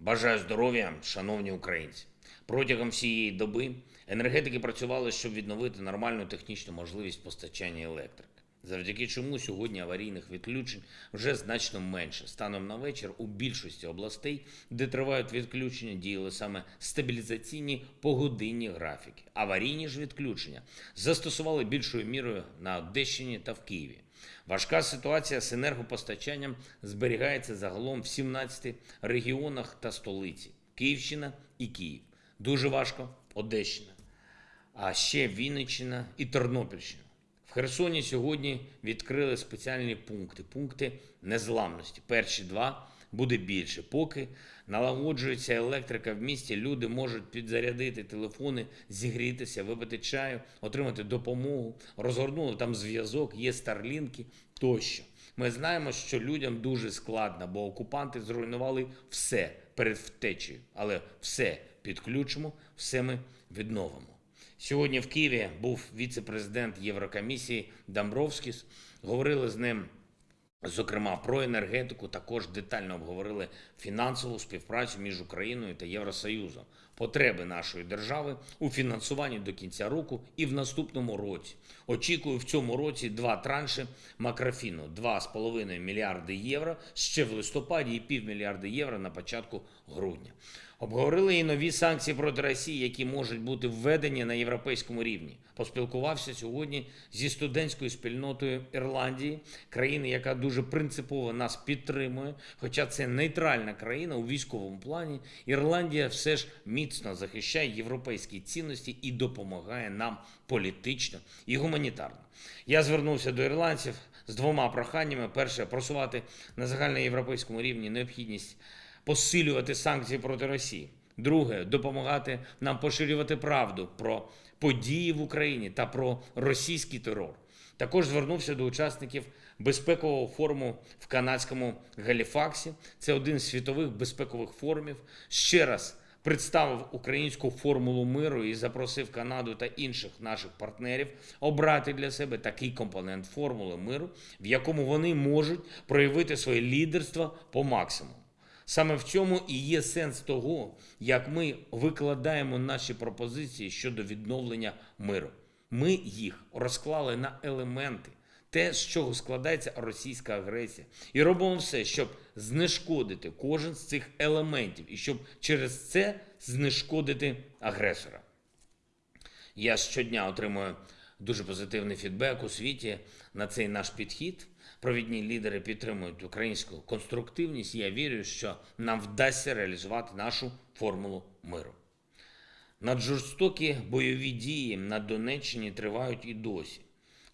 Бажаю здоров'я, шановні українці. Протягом всієї доби енергетики працювали, щоб відновити нормальну технічну можливість постачання електрики. Завдяки чому сьогодні аварійних відключень вже значно менше. Станом на вечір у більшості областей, де тривають відключення, діяли саме стабілізаційні погодинні графіки. Аварійні ж відключення застосували більшою мірою на Одещині та в Києві. Важка ситуація з енергопостачанням зберігається загалом в 17 регіонах та столиці Київщина і Київ. Дуже важко Одещина, а ще Вінниччина і Тернопільщина. В Херсоні сьогодні відкрили спеціальні пункти, пункти незламності. Перші два буде більше. Поки налагоджується електрика в місті, люди можуть підзарядити телефони, зігрітися, випити чаю, отримати допомогу, розгорнули там зв'язок, є старлінки тощо. Ми знаємо, що людям дуже складно, бо окупанти зруйнували все перед втечею, але все підключимо, все ми відновимо. Сьогодні в Києві був віце-президент Єврокомісії Дамбровськіс. Говорили з ним, зокрема, про енергетику. Також детально обговорили фінансову співпрацю між Україною та Євросоюзом, потреби нашої держави у фінансуванні до кінця року і в наступному році. Очікую в цьому році два транші макрофіну 2,5 мільярди євро ще в листопаді і півмільярди євро на початку грудня. Обговорили і нові санкції проти Росії, які можуть бути введені на європейському рівні. Поспілкувався сьогодні зі студентською спільнотою Ірландії, країни, яка дуже принципово нас підтримує. Хоча це нейтральна країна у військовому плані. Ірландія все ж міцно захищає європейські цінності і допомагає нам політично і гуманітарно. Я звернувся до ірландців з двома проханнями: перше просувати на загальноєвропейському рівні необхідність посилювати санкції проти Росії. Друге допомагати нам поширювати правду про події в Україні та про російський терор. Також звернувся до учасників безпекового форуму в канадському Галіфаксі. Це один з світових безпекових форумів. Ще раз представив українську формулу миру і запросив Канаду та інших наших партнерів обрати для себе такий компонент формули миру, в якому вони можуть проявити своє лідерство по максимуму. Саме в цьому і є сенс того, як ми викладаємо наші пропозиції щодо відновлення миру. Ми їх розклали на елементи, те, з чого складається російська агресія, і робимо все, щоб знешкодити кожен з цих елементів, і щоб через це знешкодити агресора. Я щодня отримую дуже позитивний фідбек у світі на цей наш підхід. Провідні лідери підтримують українську конструктивність. Я вірю, що нам вдасться реалізувати нашу формулу миру. Наджорстокі бойові дії на Донеччині тривають і досі.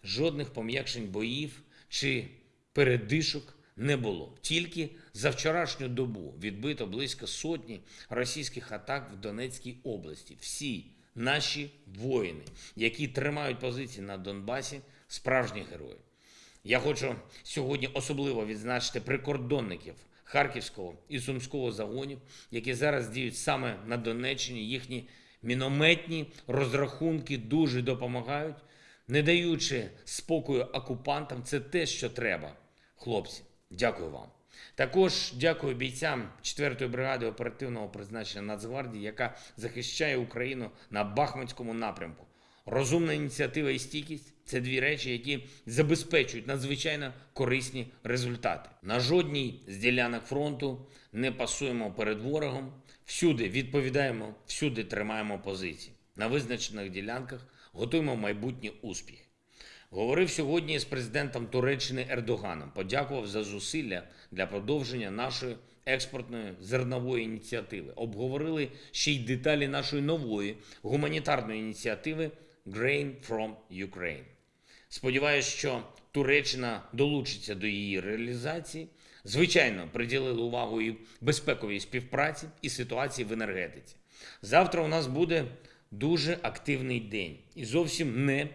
Жодних пом'якшень боїв чи передишок не було. Тільки за вчорашню добу відбито близько сотні російських атак в Донецькій області. Всі наші воїни, які тримають позиції на Донбасі, справжні герої. Я хочу сьогодні особливо відзначити прикордонників Харківського і Сумського загонів, які зараз діють саме на Донеччині. Їхні мінометні розрахунки дуже допомагають, не даючи спокою окупантам. Це те, що треба. Хлопці, дякую вам. Також дякую бійцям 4-ї бригади оперативного призначення Нацгвардії, яка захищає Україну на Бахмутському напрямку. Розумна ініціатива і стійкість це дві речі, які забезпечують надзвичайно корисні результати. На жодній з ділянок фронту не пасуємо перед ворогом, всюди відповідаємо, всюди тримаємо позиції. На визначених ділянках готуємо майбутні успіхи. Говорив сьогодні з президентом Туреччини Ердоганом. Подякував за зусилля для продовження нашої експортної зернової ініціативи. Обговорили ще й деталі нашої нової гуманітарної ініціативи Grain from Ukraine. Сподіваюсь, що Туреччина долучиться до її реалізації. Звичайно, приділили увагу і безпековій співпраці і ситуації в енергетиці. Завтра у нас буде дуже активний день і зовсім не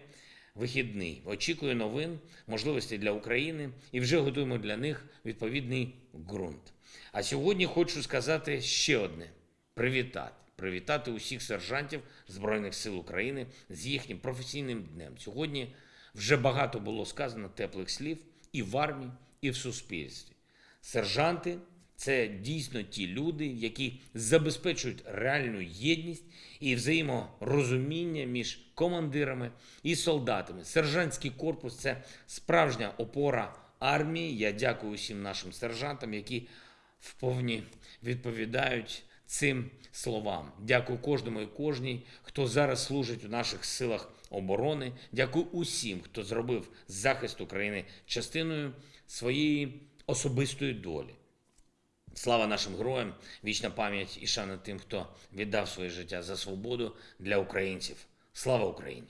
вихідний. Очікую новин, можливостей для України і вже готуємо для них відповідний ґрунт. А сьогодні хочу сказати ще одне: привітати. Привітати усіх сержантів Збройних сил України з їхнім професійним днем. Сьогодні вже багато було сказано теплих слів і в армії, і в суспільстві. Сержанти Це дійсно ті люди, які забезпечують реальну єдність і взаєморозуміння між командирами і солдатами. Сержантський корпус це справжня опора армії. Я дякую усім нашим сержантам, які вповні відповідають цим словам. Дякую кожному і кожній, хто зараз служить у наших силах оборони. Дякую усім, хто зробив захист України частиною своєї особистої долі. Слава нашим героям, вічна пам'ять і шана тим, хто віддав своє життя за свободу для українців. Слава Україні!